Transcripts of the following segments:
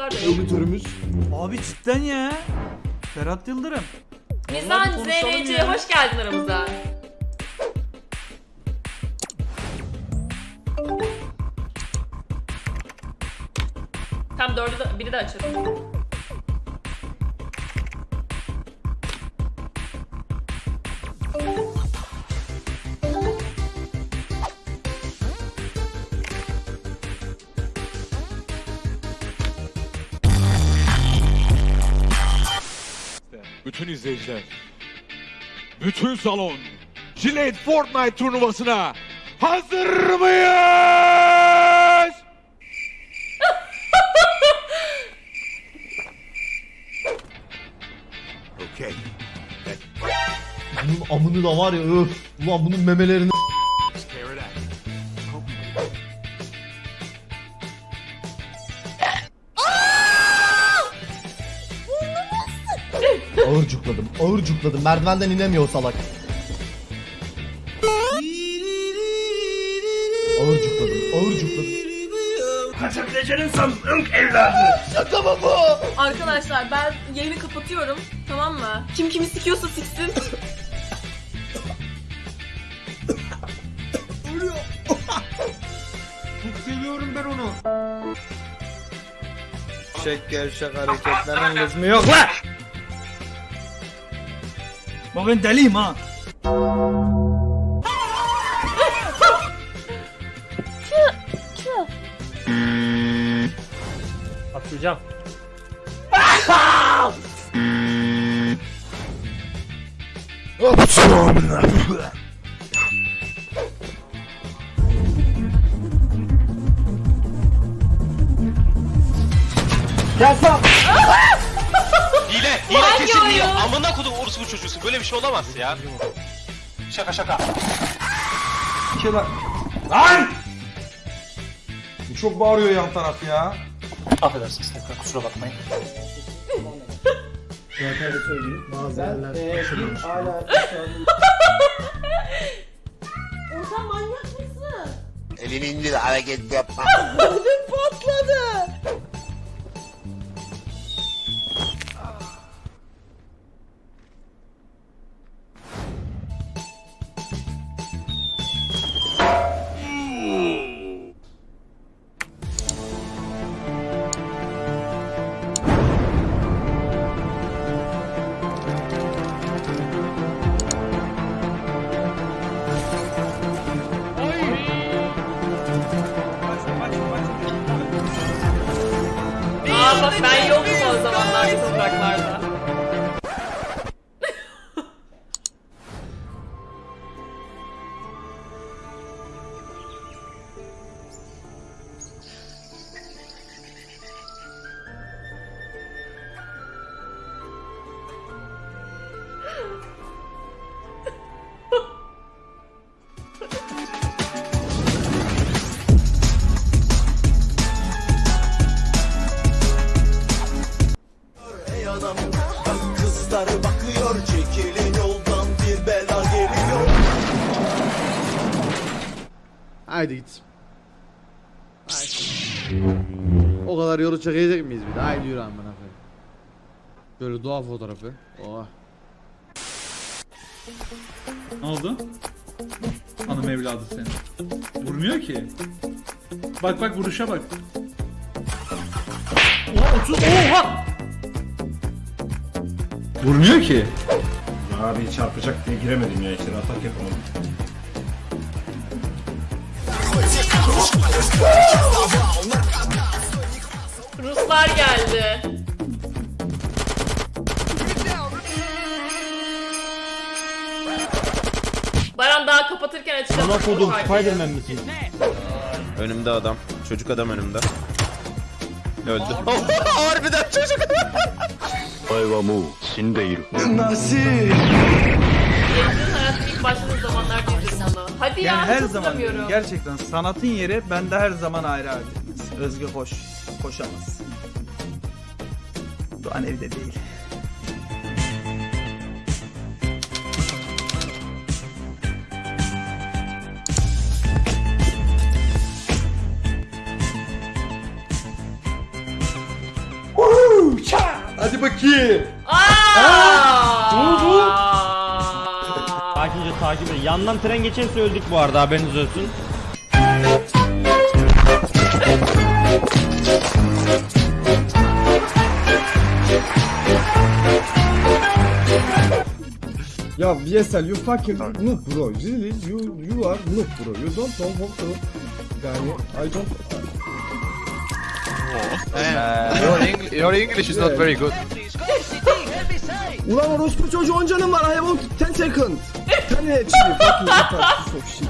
tuzaklar dönüyor. Editörümüz. Abi cidden ya. Ferhat Yıldırım. Mizan Vallahi konuşalım ya. hoş geldin aramıza. Tam dördü de, biri de açalım. Bütün izleyiciler, bütün salon, Gillette Fortnite turnuvasına hazır mıyız? Okey. Bunun amını da var ya öf. Ulan bunun memelerini ağır cukladım. Merdivenden inemiyor o salak. Ağır cukladım, ağır cukladım. Şaka mı bu? Arkadaşlar ben yayını kapatıyorum. Tamam mı? Kim kimi sikiyorsa siksin. Şek gevşek hareketlerin lüzumu yok lan. Bak ben deliyim ha. Atlayacağım. Hile, hile kesin hile. Amına kodum orospu çocuğusun. Böyle bir şey olamaz ya. Şaka şaka. Lan! Çok bağırıyor yan taraf ya. Affedersiniz tekrar kusura bakmayın. Orhan manyak mısın? Elini indir hareket yapma. Aa bak ben yoktum o zamanlar topraklarda. Yolu çekecek miyiz bir de? Haydi yürü amına koyayım. Böyle doğa fotoğrafı. Oh. Ne oldu? Hanım evladı senin. Vurmuyor ki. Bak bak vuruşa bak. Oha 30 oha! Vurmuyor ki. Abi çarpacak diye giremedim ya içeri atak yapamadım. Ruslar geldi. Baran daha kapatırken açacağım. Bana kodum. Spiderman misin? Önümde adam. Çocuk adam önümde. Öldü. Harbiden çocuk adam. Yayıncının hayatı ilk başladığı zamanlarda izledim onu. Hadi ya Yani her zaman gerçekten sanatın yeri bende her zaman ayrı abi. Özgü koş. Koşamaz. Doğan evde değil. Hadi bakayım. Aa! Ne oldu? Sakince takip edin. Yandan tren geçerse öldük bu arada haberiniz olsun. Ya VSL you fucking noob bro. Really you you are noob bro. You don't know how to yani I don't Your English is not very good. Ulan orospu çocuğu 10 canım var. I have 10 second. 10 HP. Fucking shit.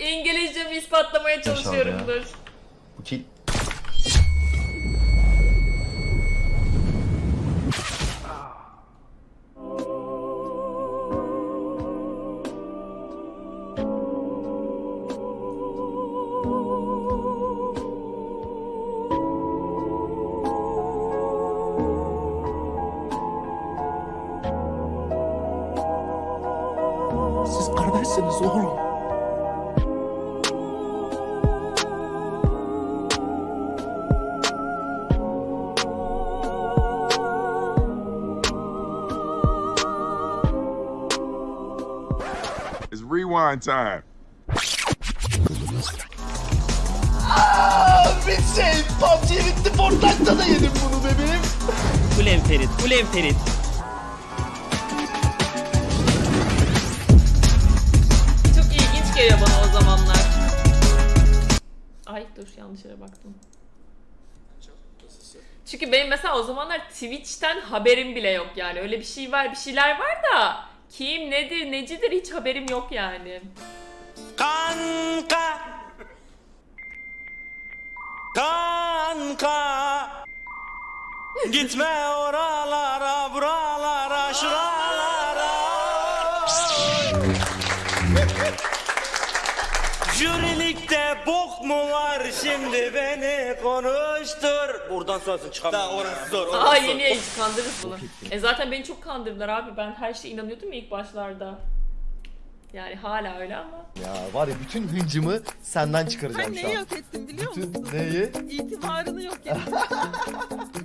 İngilizcemi ispatlamaya çalışıyorumdur. Rewind time. Bitsin. PUBG bitti. Fortnite'da da yedim bunu bebeğim. Ulen Ferit, Ulen Ferit. Çok ilginç geliyor bana o zamanlar. Ay dur yanlış yere baktım. Çünkü benim mesela o zamanlar Twitch'ten haberim bile yok yani. Öyle bir şey var, bir şeyler var da kim nedir, necidir hiç haberim yok yani. Kanka. Kanka. Gitme oralara, buralara, şuralara. Jürilikte bok mu var şimdi beni konuştur. Buradan sonrasını çıkamıyorum. Daha orası zor. Aa yeni yayıncı kandırırız bunu. E zaten beni çok kandırdılar abi. Ben her şeye inanıyordum ya ilk başlarda. Yani hala öyle ama. Ya var ya bütün hıncımı senden çıkaracağım Ben şu neyi an. yok ettim biliyor musun? Bütün neyi? İtibarını yok ettim.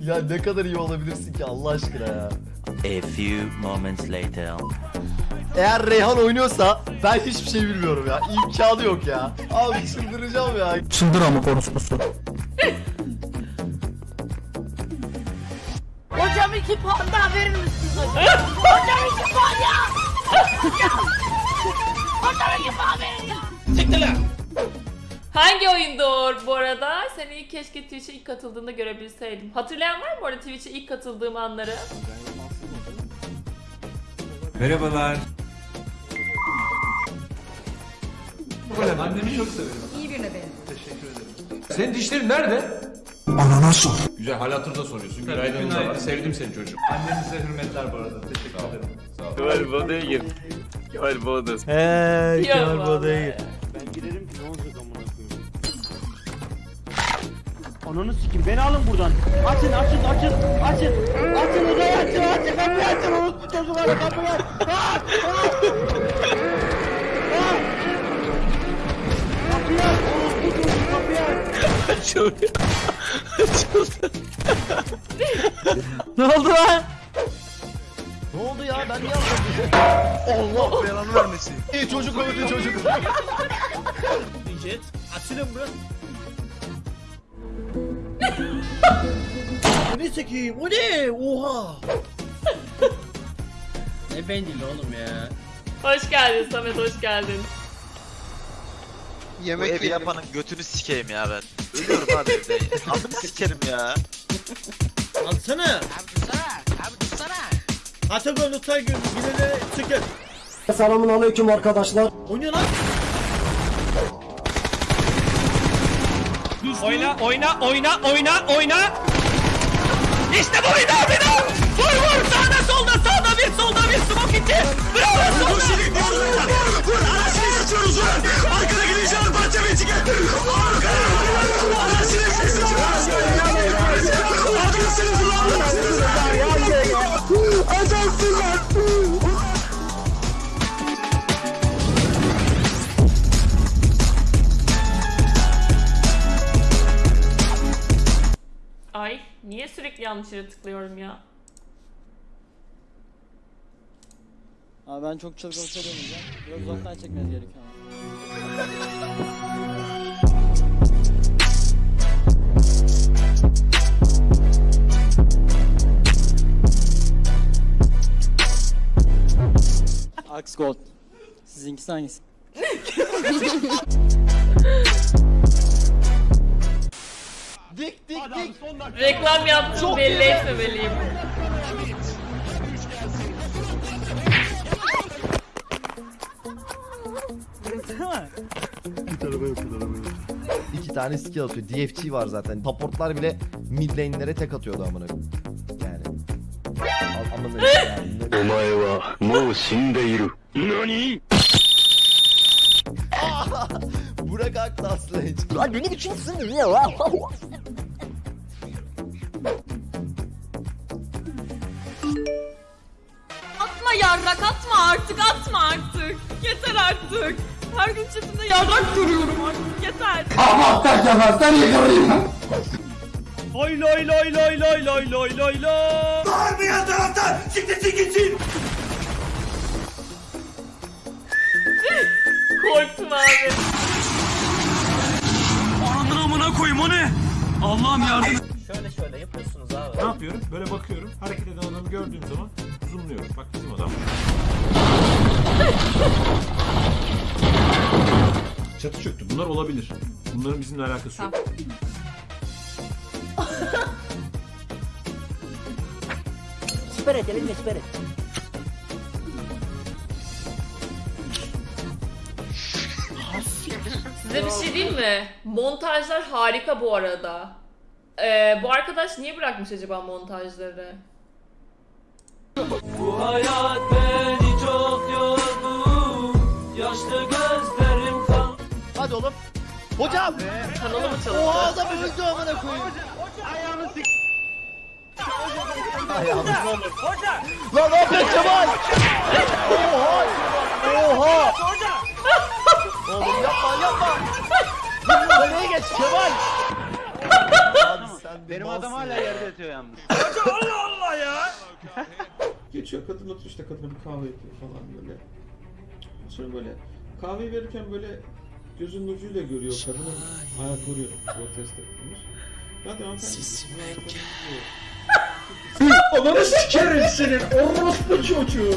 Ya ne kadar iyi olabilirsin ki Allah aşkına ya. A few moments later. Eğer Reyhan oynuyorsa ben hiçbir şey bilmiyorum ya. İmkanı yok ya. Abi çıldıracağım ya. Hocam iki puan daha verir misiniz hocam? hocam iki puan ya! hocam iki puan verin ya! Hangi oyundur bu arada? Seni keşke Twitch'e ilk katıldığında görebilseydim. Hatırlayan var mı bu arada Twitch'e ilk katıldığım anları? Merhabalar. Annemi çok severim. İyi birine benim. Senin dişlerin nerede? Güzel hal hatırda soruyorsun. Günaydın günaydın. var. Sevdim seni çocuğum. Annenize hürmetler bu arada. Teşekkür ederim. Kemal Boda'ya gir. Kemal Boda. Yok Kemal vallahi. Boda'yı. Ben girerim ki ne olacak amına koyayım. Ananı sikim beni alın buradan. Açın açın açın açın. Açın odayı açın açın kapıyı açın. Unutma çocukları kapıyı aç. Ah! Ah! Ah! Aç. ne oldu lan? Ne oldu ya ben niye anlamadım? Allah belanı vermesin. İyi çocuk öldü çocuk. Jet açılın bu. Bu ne çekeyim? O ne? Oha. ne bendili oğlum ya? Hoş geldin Samet, hoş geldin. Bu evi yapanın götünü sikeyim ya ben. Ölüyorum abi evde. Adını sikerim ya. Alsana. Abi dursana. Abi dursana. Atagon Utay gün yine çıkın. Selamun aleyküm arkadaşlar. Oynuyor lan. Oyna, oyna, oyna, oyna, oyna. İşte bu bir daha bir daha. Ay niye sürekli yanlış yere tıklıyorum ya? Abi ben çok çılgın bir şey. Biraz uzaktan çekmeniz gerekiyor. Axe Gold. Sizinkisi hangisi? Dik dik Adam, dik. Reklam yaptım Çok belli iyi. etmemeliyim. Git araba yok, araba yok. İki tane skill atıyor. DFT var zaten. Supportlar bile mid lane'lere tek atıyordu amına. Yani. Amına. Omae wa mou shindeiru. Nani? Burak Aktaslı. Lan beni biçimsin ya. Yarrak atma artık atma artık. Yeter artık. Her gün çatımda yarrak görüyorum artık yeter. Loy loy loy loy loy loy loy loy loy. Korktum abi. Ananın amına koyayım o ne? Allah'ım yardım. Şöyle şöyle yapıyorsunuz abi. Ne yapıyorum? Böyle bakıyorum. Hareket eden adamı gördüğüm zaman zoomluyorum. Bak bizim adam. Çatı çöktü. Bunlar olabilir. Bunların bizimle alakası yok. Elinle siper et. Size bir şey diyeyim mi? Montajlar harika bu arada. Ee, bu arkadaş niye bırakmış acaba montajları? Hayat beni çok yordu. Yaşlı gözlerim kan. Hadi oğlum. Hocam. Kanalı mı çalıştı? Oha adam öldü amına koyayım. Ayağını sik. Ayağını Lan ne yapıyorsun Kemal? Oha. Oha. Oğlum yapma yapma. Nereye geç Kemal? Abi sen Benim adam hala yerde yatıyor yalnız. Geçiyor kadın oturuyor işte kadına bir kahve yapıyor falan böyle. Sonra böyle kahveyi verirken böyle gözünün ucuyla görüyor kadının ayakları protest etmiş. Hadi hanımefendi. Ananı sikerim senin orospu çocuğu.